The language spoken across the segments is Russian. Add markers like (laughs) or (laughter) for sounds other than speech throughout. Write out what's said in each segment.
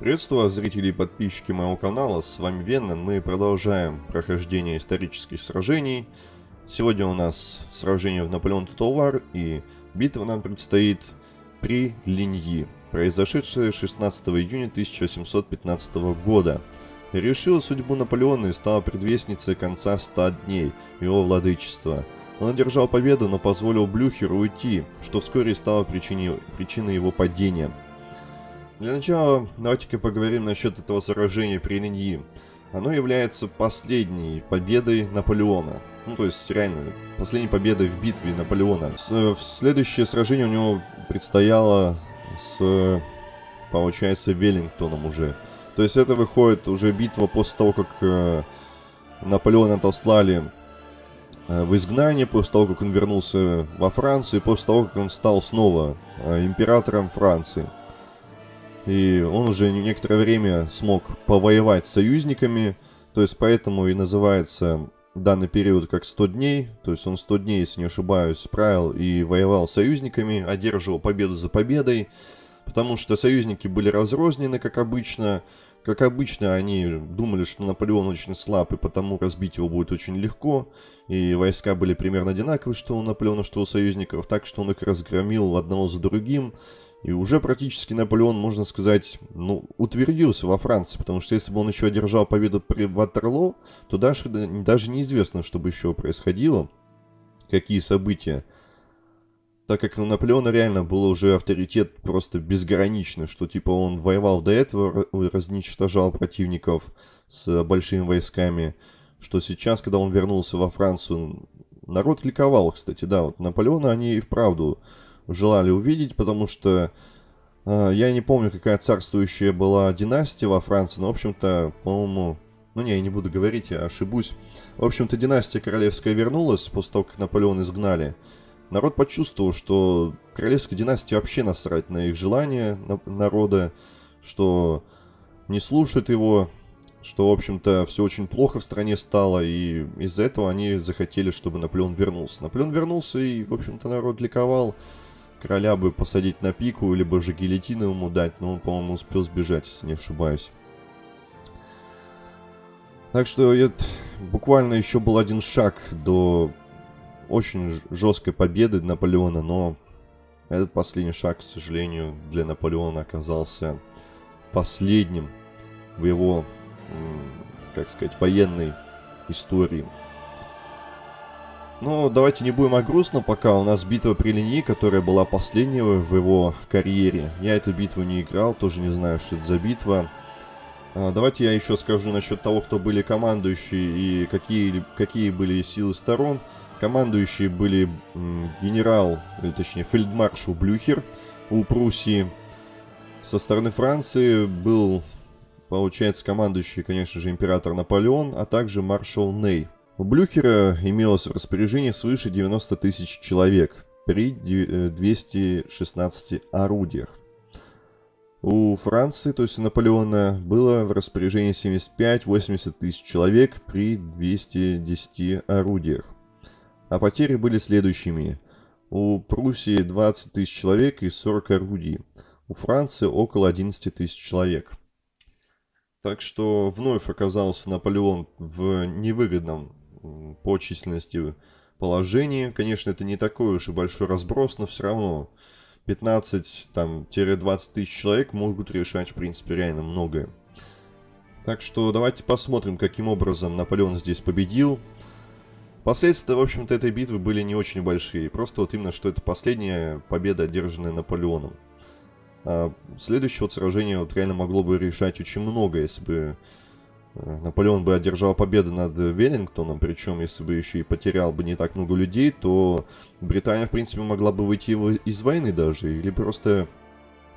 Приветствую вас, зрители и подписчики моего канала, с вами Веннон. Мы продолжаем прохождение исторических сражений. Сегодня у нас сражение в Наполеон Тотал и битва нам предстоит при Линьи, произошедшая 16 июня 1815 года. Решила судьбу Наполеона и стала предвестницей конца 100 дней его владычества. Он одержал победу, но позволил Блюхеру уйти, что вскоре стало причиной, причиной его падения – для начала давайте-ка поговорим насчет этого сражения при Линьи. Оно является последней победой Наполеона. Ну, то есть, реально, последней победой в битве Наполеона. С, следующее сражение у него предстояло с, получается, Веллингтоном уже. То есть, это выходит уже битва после того, как э, Наполеона отослали э, в изгнание, после того, как он вернулся во Францию, после того, как он стал снова э, императором Франции. И он уже некоторое время смог повоевать с союзниками, то есть поэтому и называется данный период как 100 дней, то есть он 100 дней, если не ошибаюсь, правил и воевал с союзниками, одерживал победу за победой, потому что союзники были разрознены, как обычно, как обычно, они думали, что Наполеон очень слаб, и потому разбить его будет очень легко. И войска были примерно одинаковые, что у Наполеона, что у союзников. Так что он их разгромил одного за другим. И уже практически Наполеон, можно сказать, ну, утвердился во Франции, потому что если бы он еще одержал победу при Ватерло, то даже, даже неизвестно, что бы еще происходило, какие события. Так как у Наполеона реально был уже авторитет просто безграничный, что типа он воевал до этого, разничтожал противников с большими войсками, что сейчас, когда он вернулся во Францию, народ ликовал, кстати, да, вот Наполеона они и вправду желали увидеть, потому что э, я не помню, какая царствующая была династия во Франции, но, в общем-то, по-моему... Ну, не, я не буду говорить, я ошибусь. В общем-то, династия королевская вернулась после того, как Наполеон изгнали. Народ почувствовал, что королевской династии вообще насрать на их желания на народа, что не слушают его, что, в общем-то, все очень плохо в стране стало, и из-за этого они захотели, чтобы Наполеон вернулся. Наполеон вернулся, и, в общем-то, народ ликовал короля бы посадить на пику, либо же гильотину ему дать, но он, по-моему, успел сбежать, если не ошибаюсь. Так что это буквально еще был один шаг до очень жесткой победы Наполеона, но этот последний шаг, к сожалению, для Наполеона оказался последним в его, как сказать, военной истории. Ну, давайте не будем о грустном пока. У нас битва при линии, которая была последняя в его карьере. Я эту битву не играл, тоже не знаю, что это за битва. А, давайте я еще скажу насчет того, кто были командующие и какие, какие были силы сторон. Командующие были генерал, или точнее фельдмаршал Блюхер у Пруссии. Со стороны Франции был, получается, командующий, конечно же, император Наполеон, а также маршал Ней. У Блюхера имелось в распоряжении свыше 90 тысяч человек при 216 э, орудиях. У Франции, то есть у Наполеона, было в распоряжении 75-80 тысяч человек при 210 орудиях. А потери были следующими. У Пруссии 20 тысяч человек и 40 орудий. У Франции около 11 тысяч человек. Так что вновь оказался Наполеон в невыгодном по численности положении. Конечно, это не такой уж и большой разброс, но все равно 15-20 тысяч человек могут решать, в принципе, реально многое. Так что давайте посмотрим, каким образом Наполеон здесь победил. Последствия, в общем-то, этой битвы были не очень большие. Просто вот именно, что это последняя победа, одержанная Наполеоном. А следующее вот сражение вот реально могло бы решать очень много, если бы Наполеон бы одержал победу над Веллингтоном, причем если бы еще и потерял бы не так много людей, то Британия, в принципе, могла бы выйти из войны даже, или просто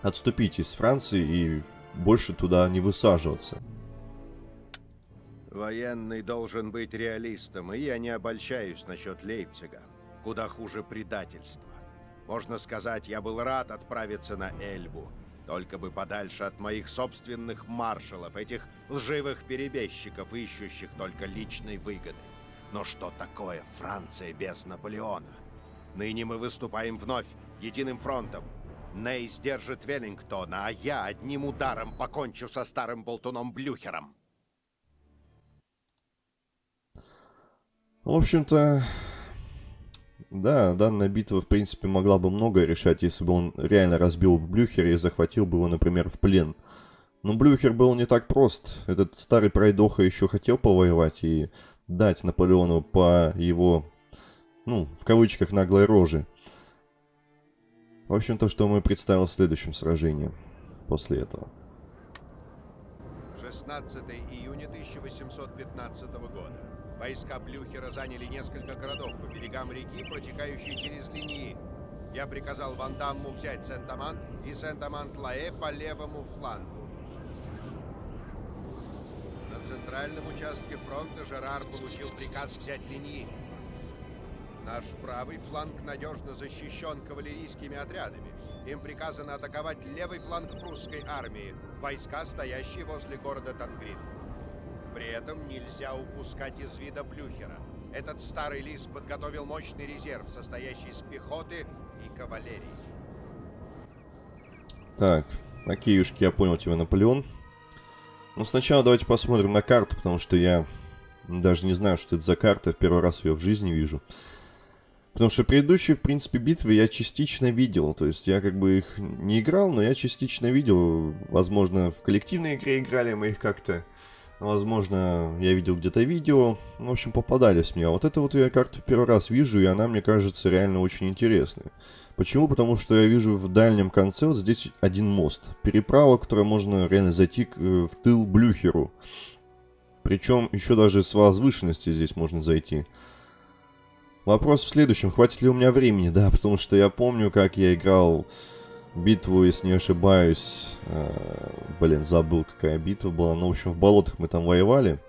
отступить из Франции и больше туда не высаживаться. Военный должен быть реалистом, и я не обольщаюсь насчет Лейпцига. Куда хуже предательства. Можно сказать, я был рад отправиться на Эльбу, только бы подальше от моих собственных маршалов, этих лживых перебежчиков, ищущих только личной выгоды. Но что такое Франция без Наполеона? Ныне мы выступаем вновь, единым фронтом. Нейс держит Веллингтона, а я одним ударом покончу со старым болтуном Блюхером. В общем-то, да, данная битва, в принципе, могла бы многое решать, если бы он реально разбил Блюхера и захватил бы его, например, в плен. Но Блюхер был не так прост. Этот старый пройдоха еще хотел повоевать и дать Наполеону по его, ну, в кавычках, наглой роже. В общем, то, что мы представил в следующем сражении после этого. 16 июня 1815 года. Войска Блюхера заняли несколько городов по берегам реки, протекающей через линии. Я приказал Вандамму взять Сент-Амант и Сент-Амант-Лаэ по левому флангу. На центральном участке фронта Жерар получил приказ взять линии. Наш правый фланг надежно защищен кавалерийскими отрядами. Им приказано атаковать левый фланг прусской армии, войска, стоящие возле города Тангрин. При этом нельзя упускать из вида Блюхера. Этот старый лис подготовил мощный резерв, состоящий из пехоты и кавалерии. Так, окейушки, я понял тебя, Наполеон. Ну, сначала давайте посмотрим на карту, потому что я даже не знаю, что это за карта. В первый раз ее в жизни вижу. Потому что предыдущие, в принципе, битвы я частично видел. То есть я как бы их не играл, но я частично видел. Возможно, в коллективной игре играли мы их как-то. Возможно, я видел где-то видео. В общем, попадались мне. А вот это вот я как-то в первый раз вижу, и она, мне кажется, реально очень интересная. Почему? Потому что я вижу в дальнем конце вот здесь один мост. Переправа, которая можно реально зайти э, в тыл Блюхеру. Причем еще даже с возвышенности здесь можно зайти. Вопрос в следующем. Хватит ли у меня времени? (laughs) Да, потому что я помню, как я играл битву, если не ошибаюсь. Э, блин, забыл, какая битва была. Ну, в общем, в болотах мы там воевали.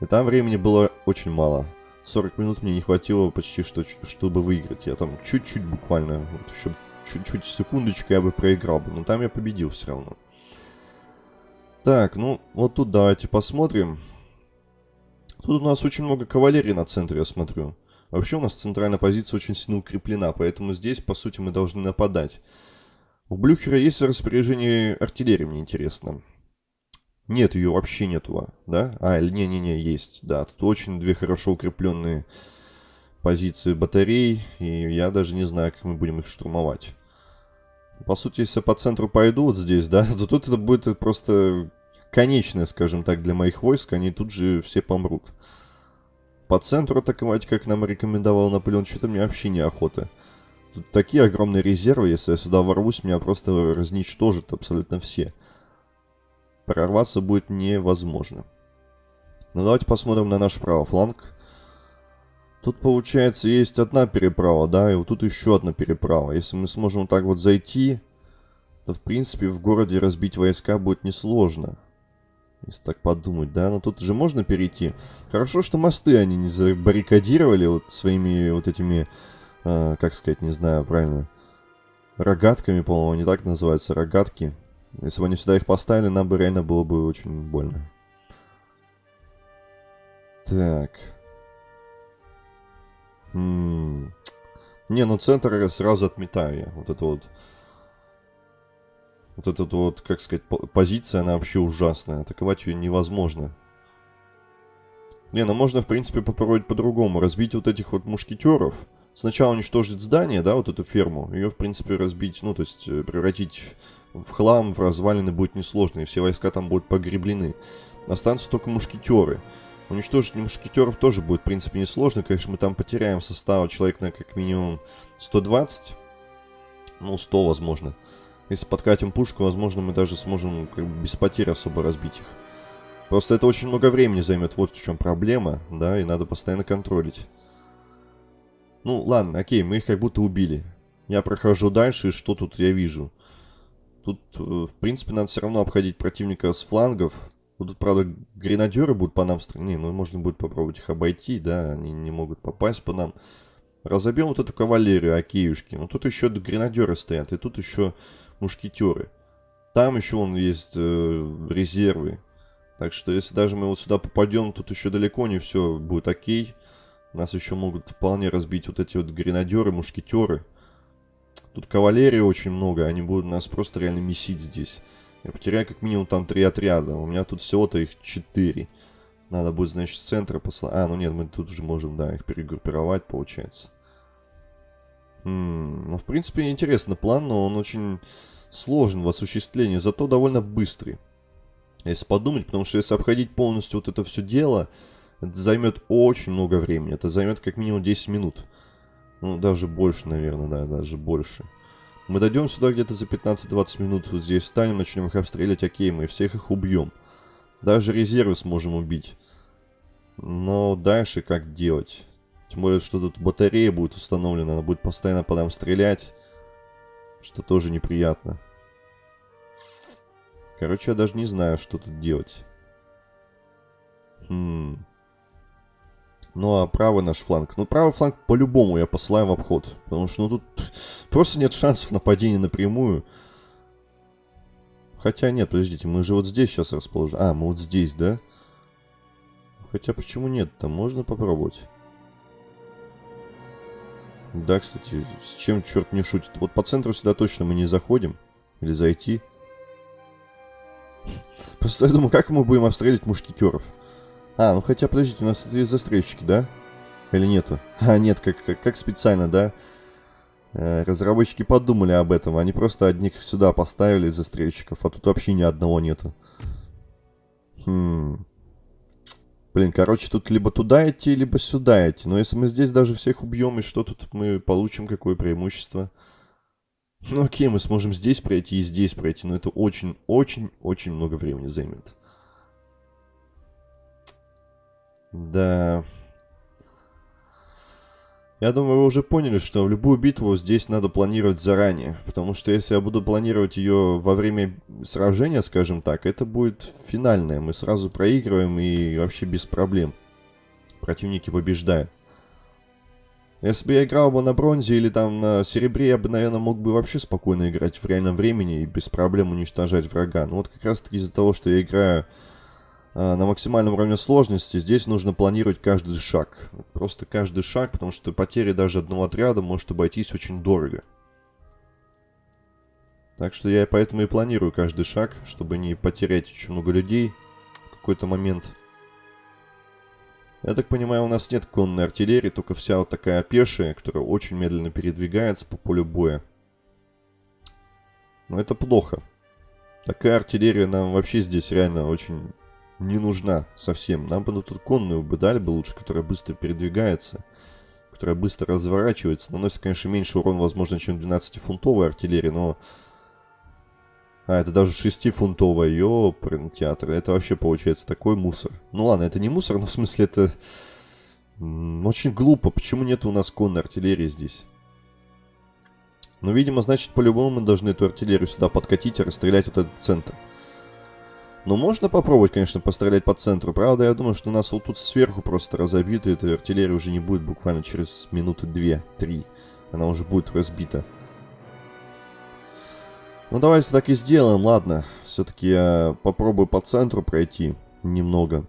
И там времени было очень мало. 40 минут мне не хватило почти, что, чтобы выиграть. Я там чуть-чуть буквально, вот еще чуть-чуть секундочку я бы проиграл бы. Но там я победил все равно. Так, ну, вот тут давайте посмотрим. Тут у нас очень много кавалерии на центре, я смотрю. Вообще у нас центральная позиция очень сильно укреплена, поэтому здесь, по сути, мы должны нападать. У Блюхера есть в распоряжении артиллерии, мне интересно. Нет, ее вообще нету, да? А, не-не-не, есть, да. Тут очень две хорошо укрепленные позиции батарей, и я даже не знаю, как мы будем их штурмовать. По сути, если по центру пойду вот здесь, да, (laughs) то тут это будет просто конечное, скажем так, для моих войск, они тут же все помрут. По центру атаковать, как нам рекомендовал Наполеон, что-то мне вообще неохота. Тут такие огромные резервы, если я сюда ворвусь, меня просто разничтожат абсолютно все. Прорваться будет невозможно. Ну давайте посмотрим на наш правый фланг. Тут, получается, есть одна переправа, да, и вот тут еще одна переправа. Если мы сможем вот так вот зайти, то, в принципе, в городе разбить войска будет несложно. Если так подумать, да, но тут же можно перейти. Хорошо, что мосты они не забаррикадировали вот своими вот этими э, как сказать, не знаю правильно, рогатками, по-моему, не так называются, рогатки. Если бы они сюда их поставили, нам бы реально было бы очень больно. Так. М -м не, ну центр сразу отметаю я. Вот это вот... Вот эта вот, как сказать, позиция, она вообще ужасная. Атаковать ее невозможно. Не, ну можно, в принципе, попробовать по-другому. Разбить вот этих вот мушкетеров сначала уничтожить здание, да, вот эту ферму, ее, в принципе, разбить, ну, то есть э, превратить в хлам, в развалины будет несложно, и все войска там будут погреблены. Останутся только мушкетеры. Уничтожить мушкетеров тоже будет, в принципе, несложно. Конечно, мы там потеряем состава человек на как минимум 120. Ну, 100, возможно. Если подкатим пушку, возможно, мы даже сможем как бы, без потерь особо разбить их. Просто это очень много времени займет, вот в чем проблема, да, и надо постоянно контролить. Ну, ладно, окей, мы их как будто убили. Я прохожу дальше, и что тут я вижу? Тут, э, в принципе, надо все равно обходить противника с флангов. тут, правда, гренадеры будут по нам стрелять. Не, ну, можно будет попробовать их обойти, да, они не могут попасть по нам. Разобьем вот эту кавалерию, окейушки. Ну, тут еще гренадеры стоят, и тут еще мушкетеры. Там еще он есть э, резервы. Так что, если даже мы вот сюда попадем, тут еще далеко не все будет окей. Нас еще могут вполне разбить вот эти вот гренадеры, мушкетеры. Тут кавалерии очень много, они будут нас просто реально месить здесь. Я потеряю как минимум там три отряда. У меня тут всего-то их четыре. Надо будет, значит, с центра послать. А, ну нет, мы тут уже можем, да, их перегруппировать, получается. М -м, ну, в принципе, интересный план, но он очень сложен в осуществлении, зато довольно быстрый. Если подумать, потому что если обходить полностью вот это все дело, это займет очень много времени. Это займет как минимум 10 минут. Ну, даже больше, наверное, да, даже больше. Мы дойдем сюда где-то за 15-20 минут, вот здесь встанем, начнем их обстрелять, окей, мы всех их убьем. Даже резервы сможем убить. Но дальше как делать? Тем более, что тут батарея будет установлена, она будет постоянно по нам стрелять. Что тоже неприятно. Короче, я даже не знаю, что тут делать. Хм. Ну, а правый наш фланг? Ну, правый фланг по-любому я посылаю в обход. Потому что, ну, тут просто нет шансов нападения напрямую. Хотя нет, подождите, мы же вот здесь сейчас расположены. А, мы вот здесь, да? Хотя почему нет? Там можно попробовать. Да, кстати, с чем черт не шутит. Вот по центру сюда точно мы не заходим. Или зайти. (laughs) Просто я думаю, как мы будем обстрелить мушкетеров? А, ну хотя, подождите, у нас тут есть застрельщики, да? Или нету? (laughs) А, нет, как, как, как специально, да? Э, разработчики подумали об этом. Они просто одних сюда поставили, застрельщиков, а тут вообще ни одного нету. Хм... Блин, короче, тут либо туда идти, либо сюда идти. Но если мы здесь даже всех убьем, и что тут мы получим, какое преимущество? Ну окей, мы сможем здесь пройти и здесь пройти, но это очень-очень-очень много времени займет. Да... Я думаю, вы уже поняли, что в любую битву здесь надо планировать заранее. Потому что если я буду планировать ее во время сражения, скажем так, это будет финальное. Мы сразу проигрываем и вообще без проблем. Противники побеждают. Если бы я играл бы на бронзе или там на серебре, я бы, наверное, мог бы вообще спокойно играть в реальном времени и без проблем уничтожать врага. Но вот как раз таки из-за того, что я играю на максимальном уровне сложности, здесь нужно планировать каждый шаг. Просто каждый шаг, потому что потери даже одного отряда может обойтись очень дорого. Так что я поэтому и планирую каждый шаг, чтобы не потерять очень много людей в какой-то момент. Я так понимаю, у нас нет конной артиллерии, только вся вот такая пешая, которая очень медленно передвигается по полю боя. Но это плохо. Такая артиллерия нам вообще здесь реально очень не нужна совсем. Нам бы тут конную бы дали бы лучше, которая быстро передвигается, которая быстро разворачивается. Наносит, конечно, меньше урон, возможно, чем 12-фунтовая артиллерия, но... А, это даже 6-фунтовая, ёприн театр. Это вообще получается такой мусор. Ну ладно, это не мусор, но в смысле это... Очень глупо. Почему нет у нас конной артиллерии здесь? Ну, видимо, значит, по-любому мы должны эту артиллерию сюда подкатить и расстрелять вот этот центр. Ну, можно попробовать, конечно, пострелять по центру. Правда, я думаю, что нас вот тут сверху просто разобьют, и эта артиллерия уже не будет буквально через минуты две-три. Она уже будет разбита. Ну, давайте так и сделаем, ладно. Все-таки я попробую по центру пройти немного.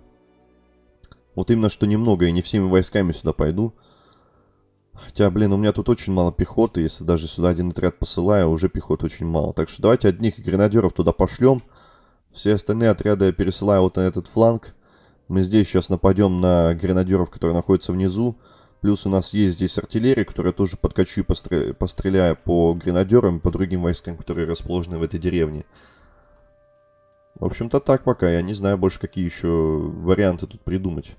Вот именно, что немного, и не всеми войсками сюда пойду. Хотя, блин, у меня тут очень мало пехоты. Если даже сюда один отряд посылаю, уже пехоты очень мало. Так что давайте одних гренадеров туда пошлем. Все остальные отряды я пересылаю вот на этот фланг. Мы здесь сейчас нападем на гренадеров, которые находятся внизу. Плюс у нас есть здесь артиллерия, которая тоже подкачу и постр... постреляю по гренадерам и по другим войскам, которые расположены в этой деревне. В общем-то так пока. Я не знаю больше, какие еще варианты тут придумать.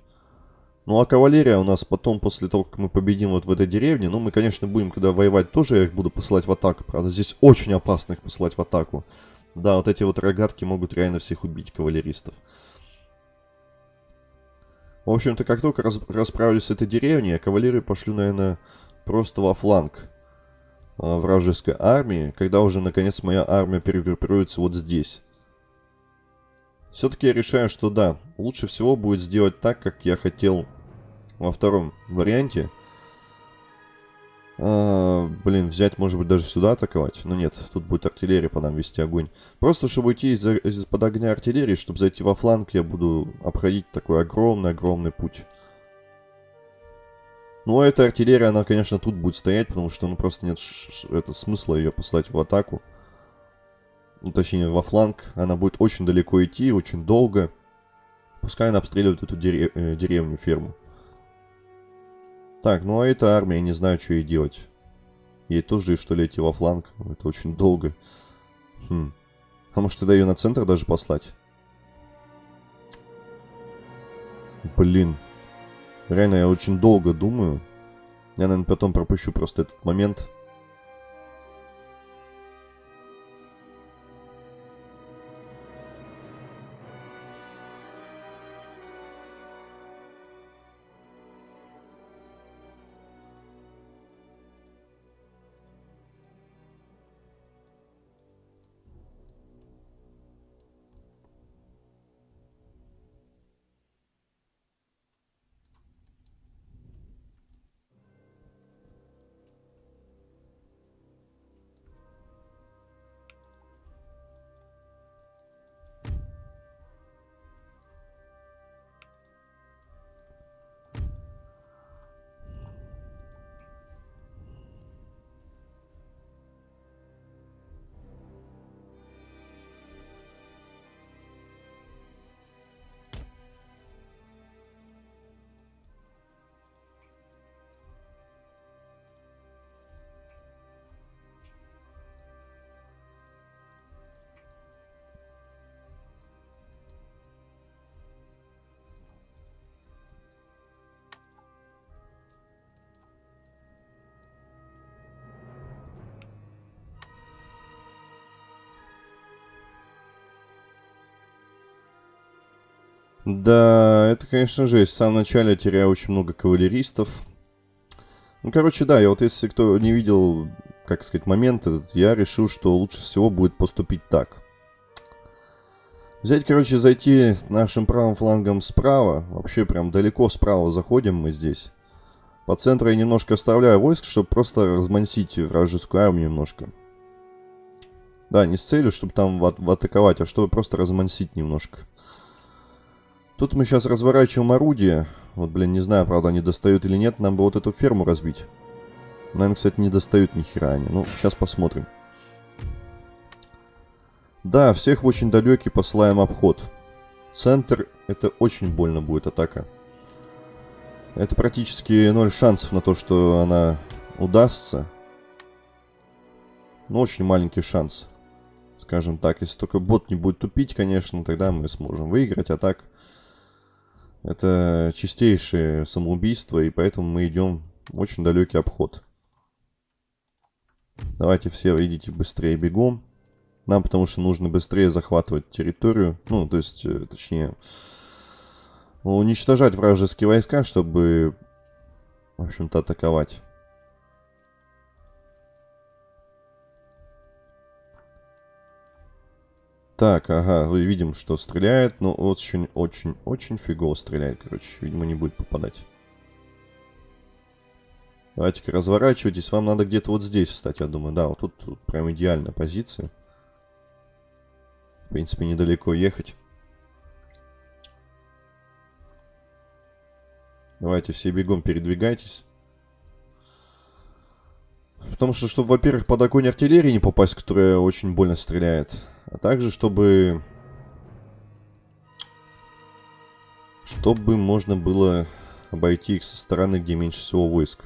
Ну а кавалерия у нас потом, после того, как мы победим вот в этой деревне, ну мы, конечно, будем, когда воевать, тоже я их буду посылать в атаку. Правда, здесь очень опасно их посылать в атаку. Да, вот эти вот рогатки могут реально всех убить, кавалеристов. В общем-то, как только раз расправлюсь с этой деревней, я кавалерию пошлю, наверное, просто во фланг э, вражеской армии, когда уже, наконец, моя армия перегруппируется вот здесь. Все-таки я решаю, что да, лучше всего будет сделать так, как я хотел во втором варианте. А, блин, взять, может быть, даже сюда атаковать. Но нет, тут будет артиллерия по нам вести огонь. Просто, чтобы уйти из-под огня артиллерии, чтобы зайти во фланг, я буду обходить такой огромный-огромный путь. Ну, а эта артиллерия, она, конечно, тут будет стоять, потому что, ну, просто нет это, смысла ее послать в атаку. Ну, точнее, во фланг. Она будет очень далеко идти, очень долго. Пускай она обстреливает эту дерев э, деревню, ферму. Так, ну а эта армия, я не знаю, что ей делать. Ей тоже, что ли, идти во фланг? Это очень долго. Хм. А может, тогда ее на центр даже послать? Блин. Реально, я очень долго думаю. Я, наверное, потом пропущу просто этот момент. Да, это, конечно, жесть. В самом начале я теряю очень много кавалеристов. Ну, короче, да, я вот если кто не видел, как сказать, момент этот, я решил, что лучше всего будет поступить так. Взять, короче, зайти нашим правым флангом справа. Вообще прям далеко справа заходим мы здесь. По центру я немножко оставляю войск, чтобы просто размансить вражескую армию немножко. Да, не с целью, чтобы там в, атаковать, а чтобы просто размансить немножко. Тут мы сейчас разворачиваем орудие. Вот, блин, не знаю, правда, они достают или нет. Нам бы вот эту ферму разбить. Наверное, кстати, не достают ни хера они. Ну, сейчас посмотрим. Да, всех в очень далекий посылаем обход. Центр, это очень больно будет атака. Это практически ноль шансов на то, что она удастся. Но очень маленький шанс. Скажем так, если только бот не будет тупить, конечно, тогда мы сможем выиграть. А так, это чистейшее самоубийство, и поэтому мы идем в очень далекий обход. Давайте все идите быстрее бегом. Нам потому что нужно быстрее захватывать территорию. Ну, то есть, э, точнее, уничтожать вражеские войска, чтобы, в общем-то, атаковать. Так, ага, ну, видим, что стреляет, ну, но очень-очень-очень фигово стреляет, короче. Видимо, не будет попадать. Давайте-ка разворачивайтесь. Вам надо где-то вот здесь встать, я думаю. Да, вот тут, тут прям идеальная позиция. В принципе, недалеко ехать. Давайте все бегом передвигайтесь. Потому что, чтобы, во-первых, под огонь артиллерии не попасть, которая очень больно стреляет. А также, чтобы... Чтобы можно было обойти их со стороны, где меньше всего войск.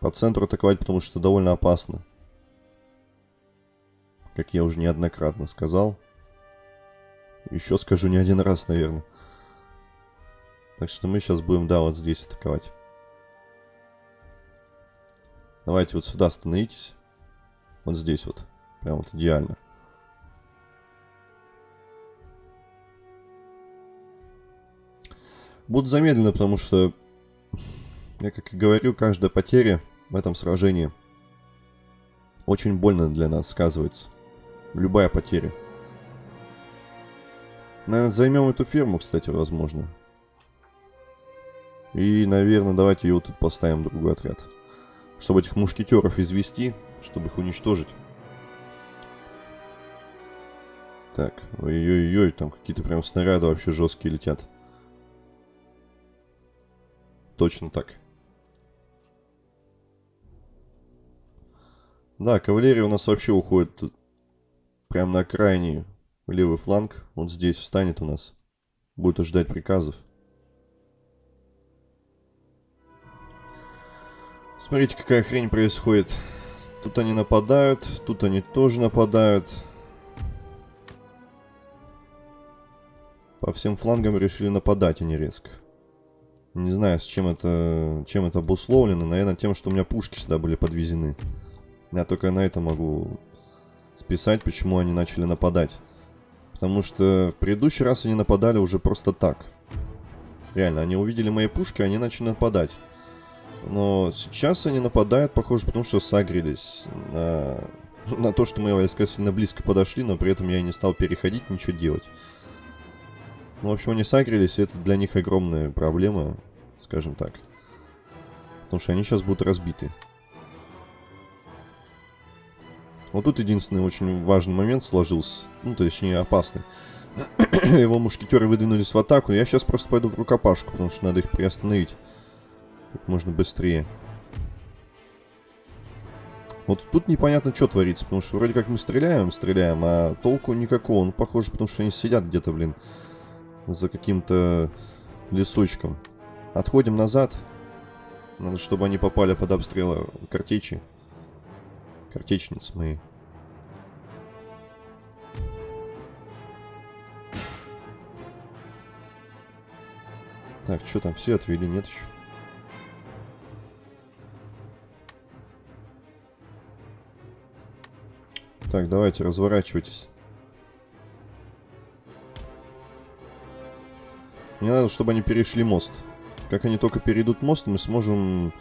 По центру атаковать, потому что довольно опасно. Как я уже неоднократно сказал. Еще скажу не один раз, наверное. Так что мы сейчас будем, да, вот здесь атаковать. Давайте вот сюда остановитесь. Вот здесь вот. Прям вот идеально. Буду замедленно, потому что, я как и говорю, каждая потеря в этом сражении очень больно для нас сказывается. Любая потеря. Наверное, займем эту ферму, кстати, возможно. И, наверное, давайте ее вот тут поставим другой отряд. Чтобы этих мушкетеров извести, чтобы их уничтожить. Так, ой-ой-ой, там какие-то прям снаряды вообще жесткие летят. Точно так. Да, кавалерия у нас вообще уходит прямо на крайний левый фланг. Он здесь встанет у нас. Будет ожидать приказов. Смотрите, какая хрень происходит. Тут они нападают, тут они тоже нападают. По всем флангам решили нападать, а не резко. Не знаю, с чем это, чем это обусловлено. Наверное, тем, что у меня пушки сюда были подвезены. Я только на это могу списать, почему они начали нападать. Потому что в предыдущий раз они нападали уже просто так. Реально, они увидели мои пушки, они начали нападать. Но сейчас они нападают, похоже, потому что сагрились на, (laughs) на то, что мои войска сильно близко подошли, но при этом я не стал переходить, ничего делать. Ну, в общем, они сагрились, и это для них огромная проблема, скажем так. Потому что они сейчас будут разбиты. Вот тут единственный очень важный момент сложился. Ну, точнее, опасный. (coughs) Его мушкетеры выдвинулись в атаку. Я сейчас просто пойду в рукопашку, потому что надо их приостановить. Как можно быстрее. Вот тут непонятно, что творится, потому что вроде как мы стреляем, стреляем, а толку никакого. Ну, похоже, потому что они сидят где-то, блин, за каким-то лесочком. Отходим назад. Надо, чтобы они попали под обстрелы картечи. Картечницы мои. Так, что там, все отвели, нет еще? Так, давайте, разворачивайтесь. Мне надо, чтобы они перешли мост. Как они только перейдут мост, мы сможем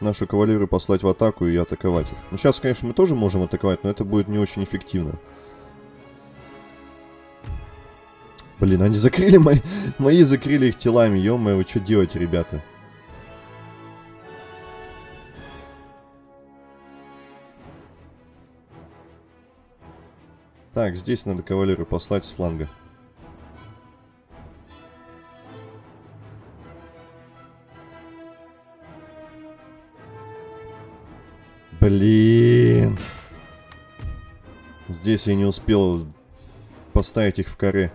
нашу кавалерию послать в атаку и атаковать их. Ну, сейчас, конечно, мы тоже можем атаковать, но это будет не очень эффективно. Блин, они закрыли мои... (laughs) Мои закрыли их телами, ё-моё, вы что делаете, ребята? Так, здесь надо кавалерию послать с фланга. Здесь я не успел поставить их в каре.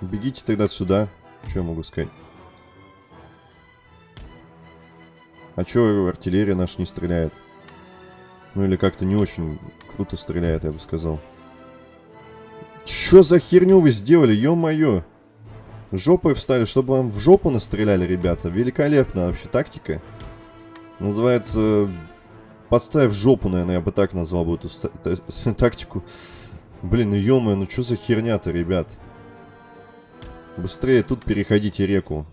Бегите тогда сюда. Что я могу сказать? А чё артиллерия наша не стреляет? Ну или как-то не очень круто стреляет, я бы сказал. Чё за херню вы сделали, ё-моё? Жопой встали, чтобы вам в жопу настреляли, ребята. Великолепно вообще тактика. Называется... Подставь жопу, наверное, я бы так назвал бы эту (laughs) тактику. Блин, ну ё ну что за херня-то, ребят? Быстрее тут переходите реку.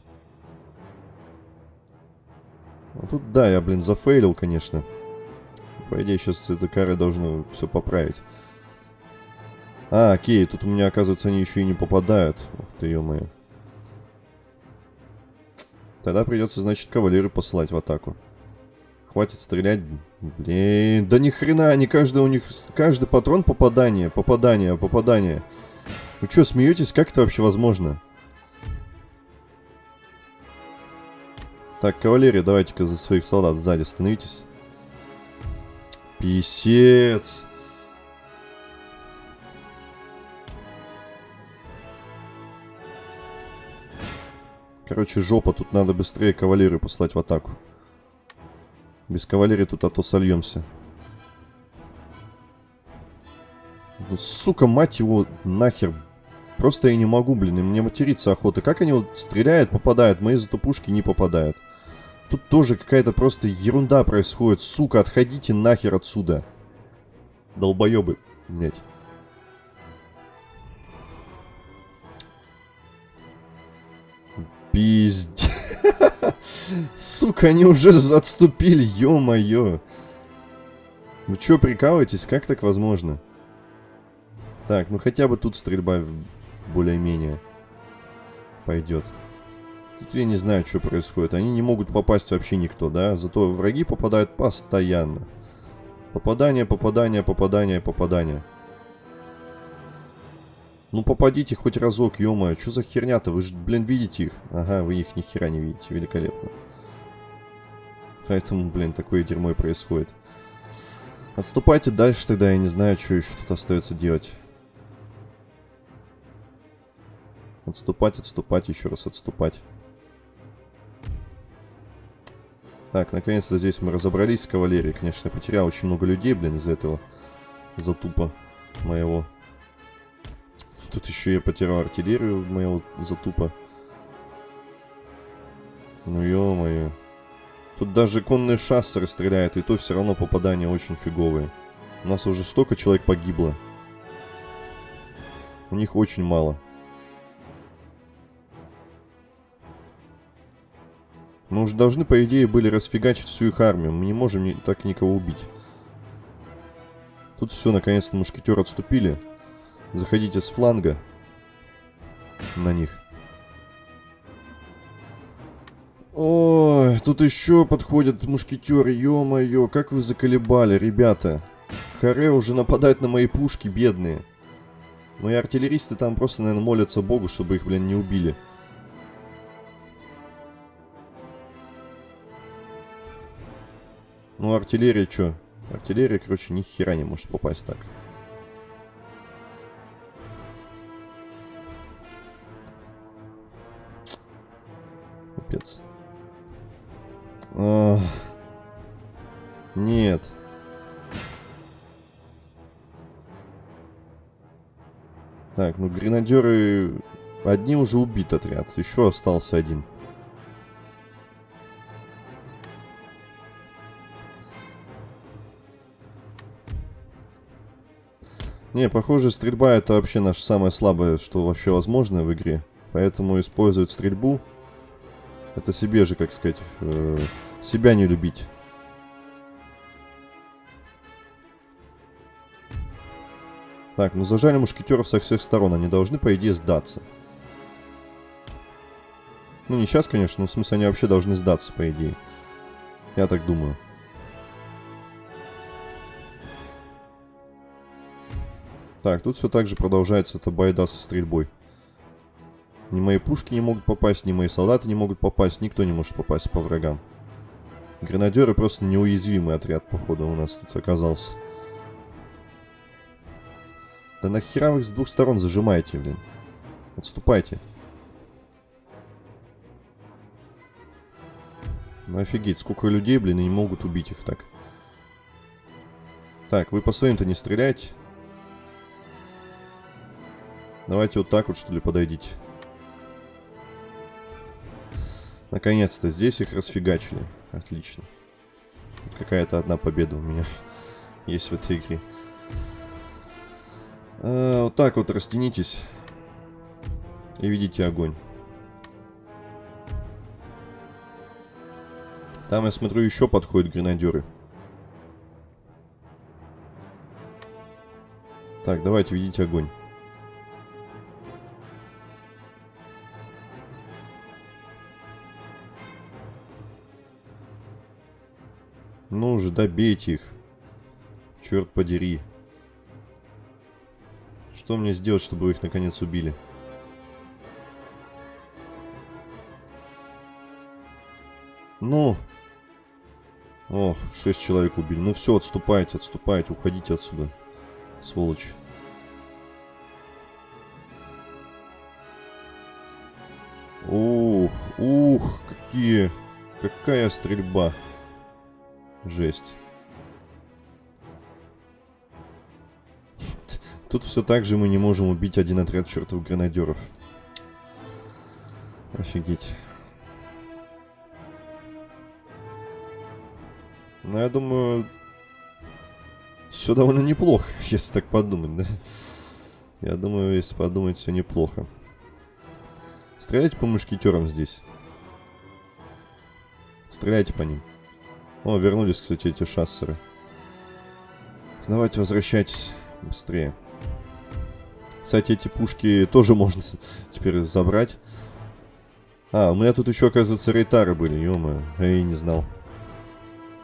А тут, да, я, блин, зафейлил, конечно. По идее, сейчас это кары должно все поправить. А, окей, тут у меня, оказывается, они еще и не попадают. Ух ты, ё-моё. Тогда придется, значит, кавалеры посылать в атаку. Хватит стрелять. Блин, да ни хрена, они каждый у них... Каждый патрон попадание, попадание, попадание. Вы что, смеетесь? Как это вообще возможно? Так, кавалерия, давайте-ка за своих солдат сзади становитесь. Писец. Короче, жопа, тут надо быстрее кавалерию послать в атаку. Без кавалерии тут а то сольемся. Ну, сука, мать его, нахер. Просто я не могу, блин, и мне материться охота. Как они вот стреляют, попадают, мои зато пушки не попадают. Тут тоже какая-то просто ерунда происходит. Сука, отходите нахер отсюда. Долбоебы, блять. Пиздец. (laughs) Сука, они уже (laughs) отступили, ё-моё. Вы чё, прикалываетесь? Как так возможно? Так, ну хотя бы тут стрельба более-менее пойдет. Тут я не знаю, что происходит. Они не могут попасть вообще никто, да? Зато враги попадают постоянно. Попадание, попадание, попадание, попадание. Ну попадите хоть разок, ё Что за херня-то? Вы же, блин, видите их? Ага, вы их ни хера не видите. Великолепно. Поэтому, блин, такое дерьмо и происходит. Отступайте дальше тогда, я не знаю, что еще тут остается делать. Отступать, отступать, еще раз отступать. Так, наконец-то здесь мы разобрались с кавалерией. Конечно, я потерял очень много людей, блин, из-за этого затупа моего. Тут еще я потерял артиллерию моего затупа. Ну ё-моё. Тут даже конные шассеры стреляют, и то все равно попадания очень фиговые. У нас уже столько человек погибло. У них очень мало. Мы уже должны, по идее, были расфигачить всю их армию. Мы не можем так никого убить. Тут все, наконец-то мушкетеры отступили. Заходите с фланга на них. Ой, тут еще подходят мушкетеры, ё-моё, как вы заколебали, ребята. Харе уже нападает на мои пушки, бедные. Мои артиллеристы там просто, наверное, молятся богу, чтобы их, блин, не убили. Ну, артиллерия что? Артиллерия, короче, ни хера не может попасть так. Капец. Ох. Нет. Так, ну гренадеры... Одни уже убит отряд. Еще остался один. Не, похоже, стрельба это вообще наше самое слабое, что вообще возможно в игре. Поэтому использовать стрельбу, это себе же, как сказать, э, себя не любить. Так, ну зажали мушкетеров со всех сторон, они должны, по идее, сдаться. Ну, не сейчас, конечно, но в смысле они вообще должны сдаться, по идее. Я так думаю. Так, тут все так же продолжается эта байда со стрельбой. Ни мои пушки не могут попасть, ни мои солдаты не могут попасть, никто не может попасть по врагам. Гренадеры просто неуязвимый отряд, походу, у нас тут оказался. Да нахера вы их с двух сторон зажимаете, блин? Отступайте. Ну офигеть, сколько людей, блин, и не могут убить их так. Так, вы по своим-то не стреляйте. Давайте вот так вот, что ли, подойдите. Наконец-то здесь их расфигачили. Отлично. Какая-то одна победа у меня (laughs) есть в этой игре. А, вот так вот растянитесь. И видите огонь. Там, я смотрю, еще подходят гренадеры. Так, давайте видите огонь. Ну уже добейте их. Черт подери. Что мне сделать, чтобы вы их наконец убили? Ну. Ох, шесть человек убили. Ну все, отступайте, отступайте, уходите отсюда. Сволочь. Ух, ух, какие... Какая стрельба. Жесть. Тут все так же мы не можем убить один отряд чертов гранадеров. Офигеть. Ну, я думаю, все довольно неплохо, (laughs) если так подумать, да? Я думаю, если подумать, все неплохо. Стреляйте по мушкетерам здесь. Стреляйте по ним. О, вернулись, кстати, эти шассеры. Давайте возвращайтесь быстрее. Кстати, эти пушки тоже (laughs) можно теперь забрать. А, у меня тут еще, оказывается, рейтары были, ё Я и не знал.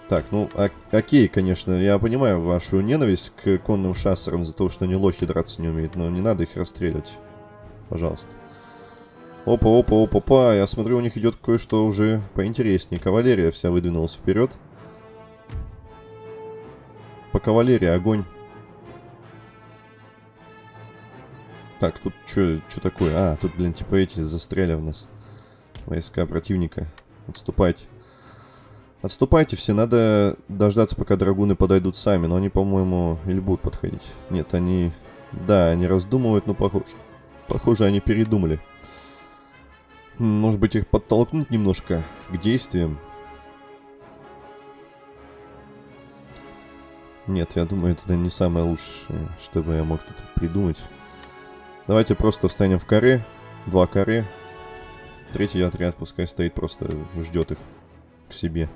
Так, ну, ок окей, конечно, я понимаю вашу ненависть к конным шассерам за то, что они лохи драться не умеют, но не надо их расстрелять. Пожалуйста. Опа, опа, опа, опа. Я смотрю, у них идет кое-что уже поинтереснее. Кавалерия вся выдвинулась вперед. по кавалерии огонь. Так, тут что такое? А, тут, блин, типа эти застряли у нас. Войска противника. Отступайте. Отступайте все, надо дождаться, пока драгуны подойдут сами. Но они, по-моему, или будут подходить. Нет, они... Да, они раздумывают, но похоже... Похоже, они передумали. Может быть, их подтолкнуть немножко к действиям? Нет, я думаю, это не самое лучшее, что бы я мог тут придумать. Давайте просто встанем в каре. Два каре. Третий отряд пускай стоит, просто ждет их к себе.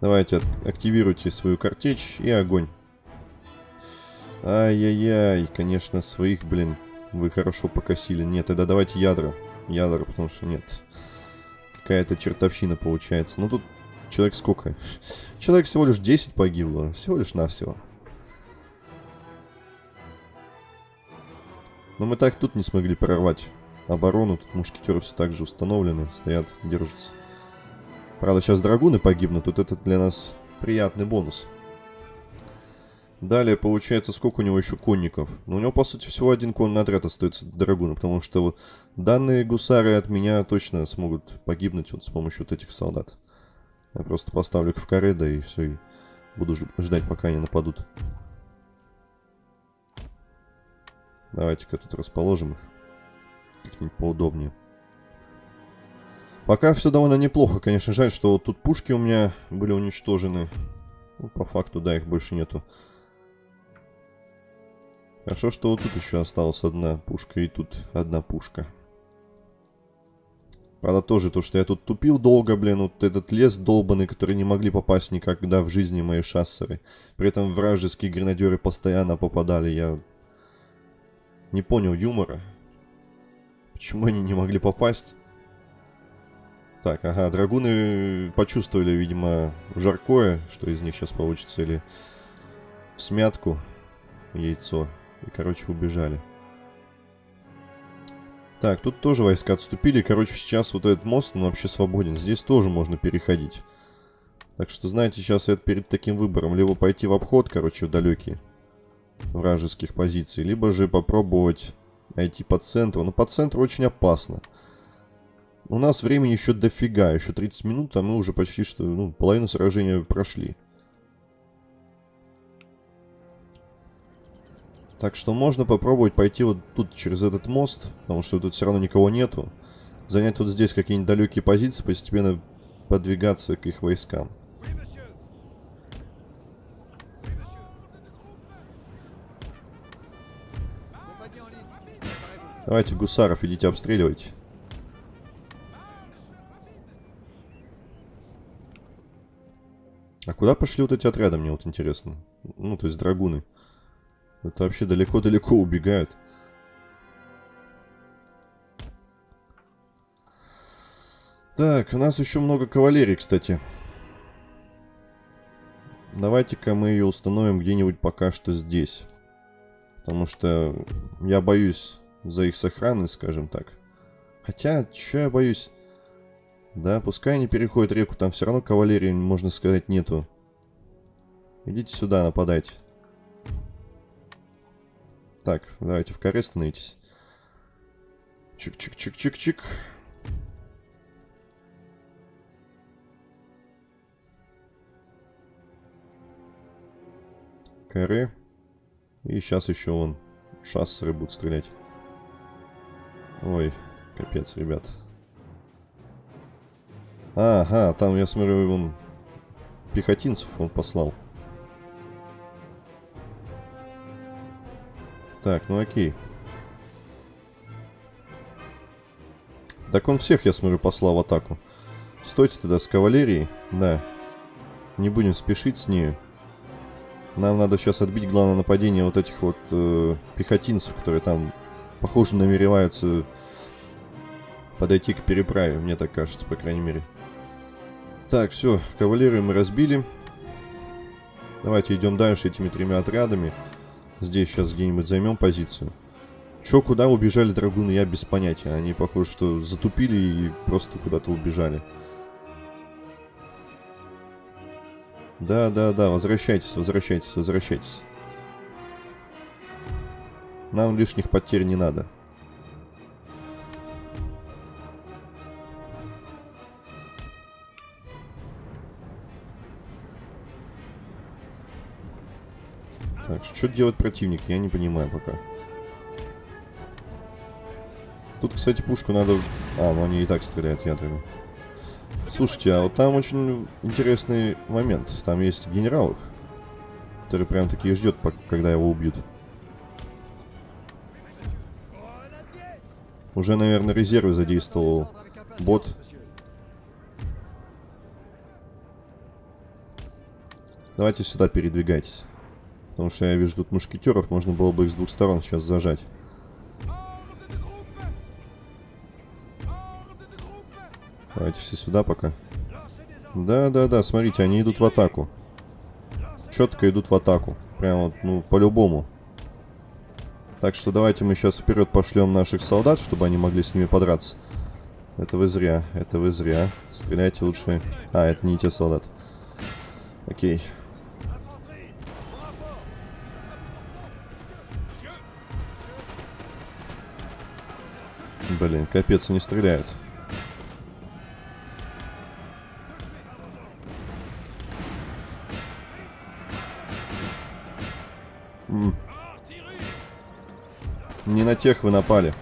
Давайте активируйте свою картечь и огонь. Ай-яй-яй, конечно, своих, блин, вы хорошо покосили. Нет, тогда давайте ядра. Ядра, потому что нет. Какая-то чертовщина получается. Ну тут человек сколько? (laughs) Человек всего лишь 10 погибло. Всего лишь навсего. Но мы так тут не смогли прорвать оборону. Тут мушкетеры все так же установлены. Стоят, держатся. Правда, сейчас драгуны погибнут. Тут это для нас приятный бонус. Далее, получается, сколько у него еще конников? Ну, у него, по сути, всего один конный отряд остается драгуна, потому что вот данные гусары от меня точно смогут погибнуть вот с помощью вот этих солдат. Я просто поставлю их в каре, да и все, и буду ждать, пока они нападут. Давайте-ка тут расположим их. Как-нибудь поудобнее. Пока все довольно неплохо. Конечно, жаль, что вот тут пушки у меня были уничтожены. Ну, по факту, да, их больше нету. Хорошо, что вот тут еще осталась одна пушка, и тут одна пушка. Правда, тоже то, что я тут тупил долго, блин, вот этот лес долбанный, который не могли попасть никогда в жизни мои шассеры. При этом вражеские гренадеры постоянно попадали, я не понял юмора. Почему они не могли попасть? Так, ага, драгуны почувствовали, видимо, жаркое, что из них сейчас получится, или смятку, яйцо. И, короче, убежали. Так, тут тоже войска отступили. Короче, сейчас вот этот мост, он вообще свободен. Здесь тоже можно переходить. Так что, знаете, сейчас я перед таким выбором. Либо пойти в обход, короче, в далекие вражеских позиций. Либо же попробовать найти по центру. Но по центру очень опасно. У нас времени еще дофига. Еще 30 минут, а мы уже почти что, ну, половину сражения прошли. Так что можно попробовать пойти вот тут через этот мост, потому что тут все равно никого нету. Занять вот здесь какие-нибудь далекие позиции, постепенно подвигаться к их войскам. Давайте, гусаров, идите обстреливайте. А куда пошли вот эти отряды, мне вот интересно. Ну, то есть драгуны. Это вообще далеко-далеко убегают. Так, у нас еще много кавалерии, кстати. Давайте-ка мы ее установим где-нибудь пока что здесь. Потому что я боюсь за их сохранность, скажем так. Хотя, что я боюсь? Да, пускай они переходят реку, там все равно кавалерии, можно сказать, нету. Идите сюда, нападайте. Так, давайте в каре становитесь. Чик-чик-чик-чик-чик. Каре. И сейчас еще он шассеры будут стрелять. Ой, капец, ребят. Ага, там, я смотрю, он пехотинцев он послал. Так, ну окей. Так он всех, я смотрю, послал в атаку. Стойте тогда с кавалерией. Да. Не будем спешить с ней. Нам надо сейчас отбить главное нападение вот этих вот э, пехотинцев, которые там, похоже, намереваются подойти к переправе. Мне так кажется, по крайней мере. Так, все, кавалерию мы разбили. Давайте идем дальше этими тремя отрядами. Здесь сейчас где-нибудь займем позицию. Чё, куда убежали драгуны, я без понятия. Они, похоже, что затупили и просто куда-то убежали. Да, да, да, возвращайтесь, возвращайтесь, возвращайтесь. Нам лишних потерь не надо. Так, что делать противник, я не понимаю пока. Тут, кстати, пушку надо... А, ну они и так стреляют ядрами. Слушайте, а вот там очень интересный момент. Там есть генерал их, который прям таки ждет, когда его убьют. Уже, наверное, резервы задействовал бот. Давайте сюда передвигайтесь. Потому что я вижу тут мушкетеров, можно было бы их с двух сторон сейчас зажать. Давайте все сюда пока. Да-да-да, смотрите, они идут в атаку. Четко идут в атаку. Прям вот, ну, по-любому. Так что давайте мы сейчас вперед пошлем наших солдат, чтобы они могли с ними подраться. Это вы зря, это вы зря. Стреляйте лучше. А, это не те солдат. Окей. Блин, капец, они стреляют. М Не на тех вы напали.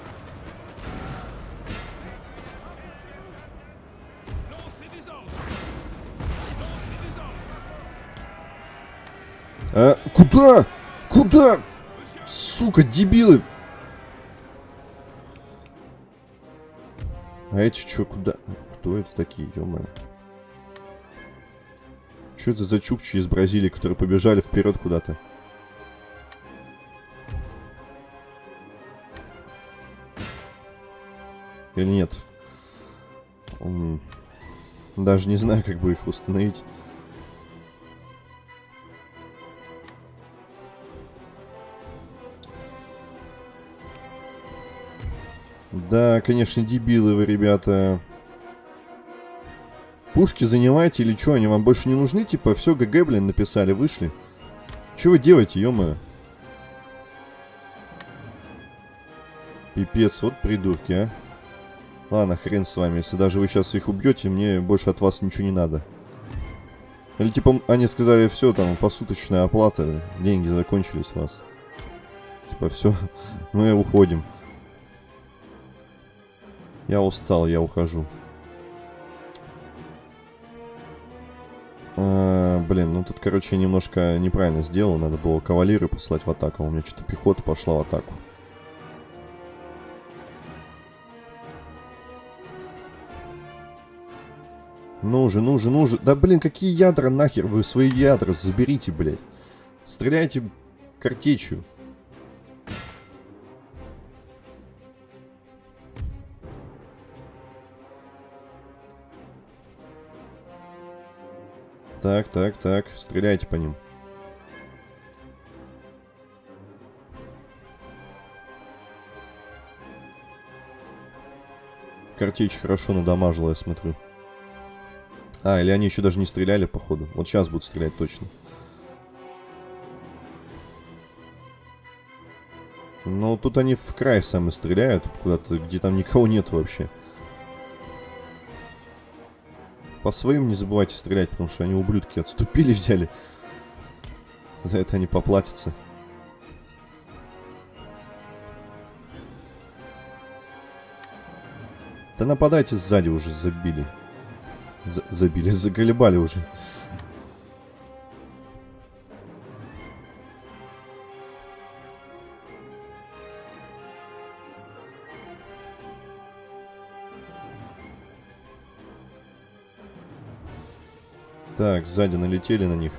А, куда? Куда? Сука, дебилы! А эти что, куда? Кто это такие, ё Что это за чукчи из Бразилии, которые побежали вперед куда-то? Или нет? Даже не знаю, как бы их установить. Да, конечно, дебилы вы, ребята. Пушки занимаете или что? Они вам больше не нужны? Типа, все, ГГ, блин, написали, вышли. Что вы делаете, ё-моё? Пипец, вот придурки, а. Ладно, хрен с вами. Если даже вы сейчас их убьете, мне больше от вас ничего не надо. Или типа они сказали, все, там, посуточная оплата, деньги закончились у вас. Типа, все, (laughs) мы уходим. Я устал, я ухожу. А, блин, ну тут, короче, я немножко неправильно сделал. Надо было кавалеры послать в атаку. У меня что-то пехота пошла в атаку. Ну же, ну же, ну же. Да, блин, какие ядра нахер? Вы свои ядра заберите, блядь. Стреляйте картечью. Так, так, так. Стреляйте по ним. Картечь хорошо надамажила, я смотрю. А, или они еще даже не стреляли, походу. Вот сейчас будут стрелять точно. Ну, тут они в край сами стреляют, куда-то, где там никого нет вообще. По своим не забывайте стрелять, потому что они ублюдки отступили, (laughs) взяли. За это они поплатятся. Да нападайте сзади уже, забили. За забили, (laughs) заколебали уже. Так, сзади налетели на них.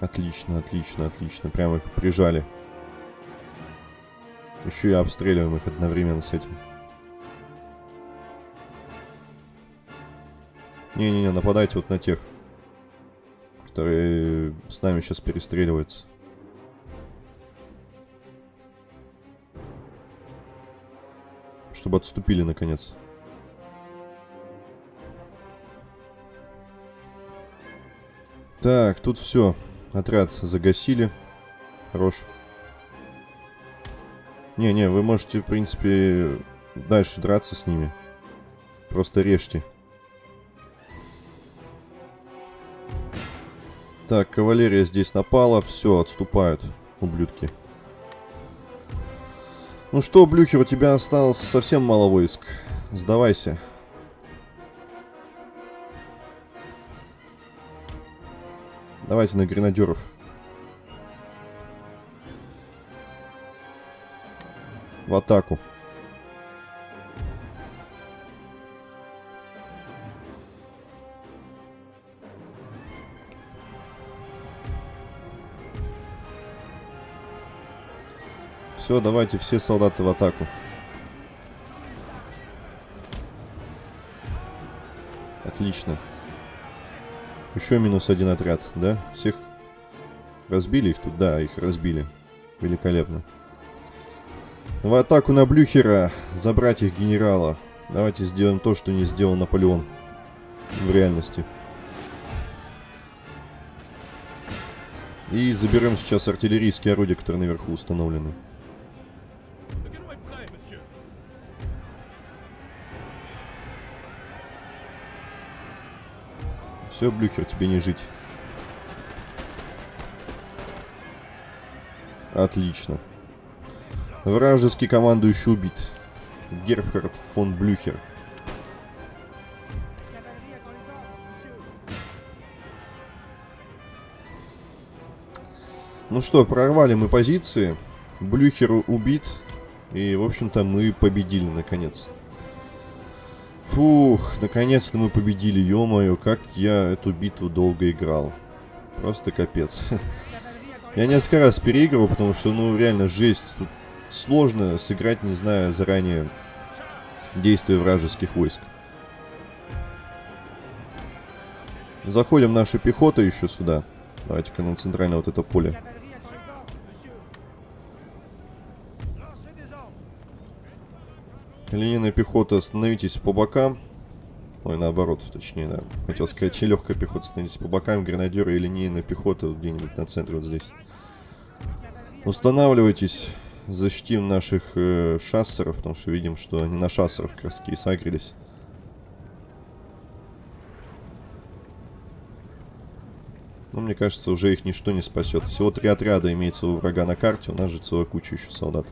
Отлично, отлично, отлично. Прямо их прижали. Еще и обстреливаем их одновременно с этим. Не-не-не, нападайте вот на тех, которые с нами сейчас перестреливаются. Чтобы отступили, наконец. Так, тут все. Отряд загасили. Хорош. Не-не, вы можете, в принципе, дальше драться с ними. Просто режьте. Так, кавалерия здесь напала. Все, отступают, ублюдки. Ну что, Блюхер, у тебя осталось совсем мало войск. Сдавайся. Давайте на гренадеров. В атаку. Все, давайте все солдаты в атаку. Отлично. Еще минус один отряд, да? Всех разбили их тут? Да, их разбили. Великолепно. В атаку на Блюхера. Забрать их генерала. Давайте сделаем то, что не сделал Наполеон. В реальности. И заберем сейчас артиллерийские орудия, которые наверху установлены. Все, Блюхер, тебе не жить. Отлично. Вражеский командующий убит. Герхард фон Блюхер. Ну что, прорвали мы позиции. Блюхер убит. И, в общем-то, мы победили, наконец. Фух, наконец-то мы победили, ё-моё, как я эту битву долго играл. Просто капец. (laughs) Я несколько раз переигрывал, потому что, ну, реально жесть. Тут сложно сыграть, не зная заранее действия вражеских войск. Заходим наша пехота еще сюда. Давайте-ка на центральное вот это поле. Линейная пехота, остановитесь по бокам. Ой, наоборот, точнее, да. Хотел сказать, (laughs) легкая пехота, остановитесь по бокам, гранадеры и линейная пехота где-нибудь на центре вот здесь. Устанавливайтесь, защитим наших э, шассеров, потому что видим, что они на шассеров как раз сагрились. Но мне кажется, уже их ничто не спасет. Всего три отряда имеется у врага на карте, у нас же целая куча еще солдат.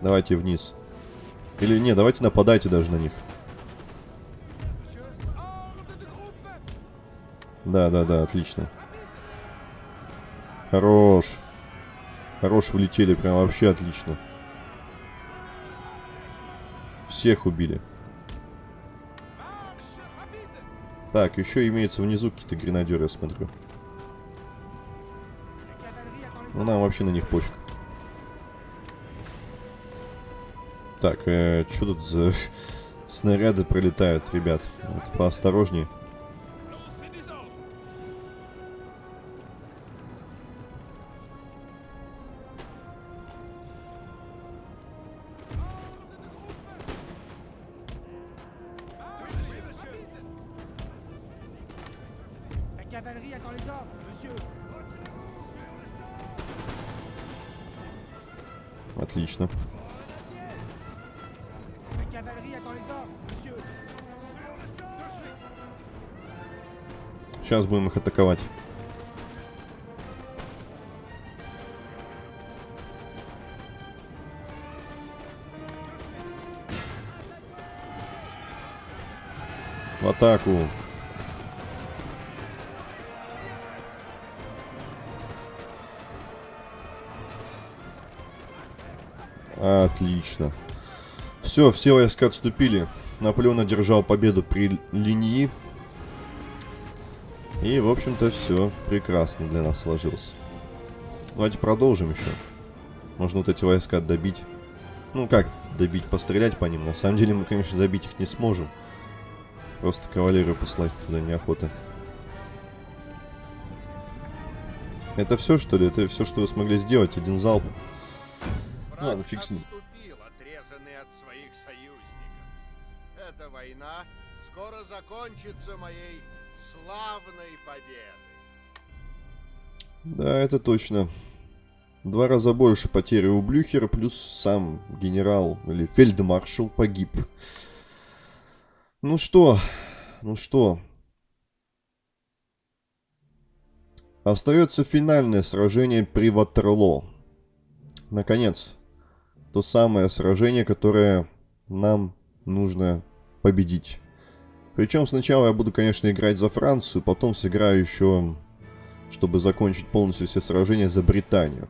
Давайте вниз. Или не, давайте нападайте даже на них. Да, да, да, отлично. Хорош. Хорош, влетели, прям вообще отлично. Всех убили. Так, еще имеется внизу какие-то гренадеры, я смотрю. Ну, нам вообще на них пофиг. Так, э, что тут за (laughs) снаряды пролетают, ребят? Вот, поосторожнее. Будем их атаковать. В атаку. Отлично. Все, все войска отступили. Наполеон одержал победу при линии. И, в общем-то, все прекрасно для нас сложилось. Давайте продолжим еще. Можно вот эти войска добить. Ну, как добить? Пострелять по ним. На самом деле мы, конечно, добить их не сможем. Просто кавалерию послать туда неохота. Это все, что ли? Это все, что вы смогли сделать? Один залп? Брат Ладно, фиг с ним. отступил, отрезанный от своих союзников. Эта война скоро закончится моей славной победой. Да, это точно. Два раза больше потери у Блюхера, плюс сам генерал или фельдмаршал погиб. Ну что, ну что. Остается финальное сражение при Ватерлоо. Наконец, то самое сражение, которое нам нужно победить. Причем сначала я буду, конечно, играть за Францию, потом сыграю еще, чтобы закончить полностью все сражения за Британию.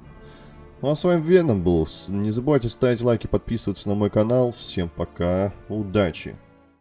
Ну а с вами Веном был. Не забывайте ставить лайки, подписываться на мой канал. Всем пока, удачи!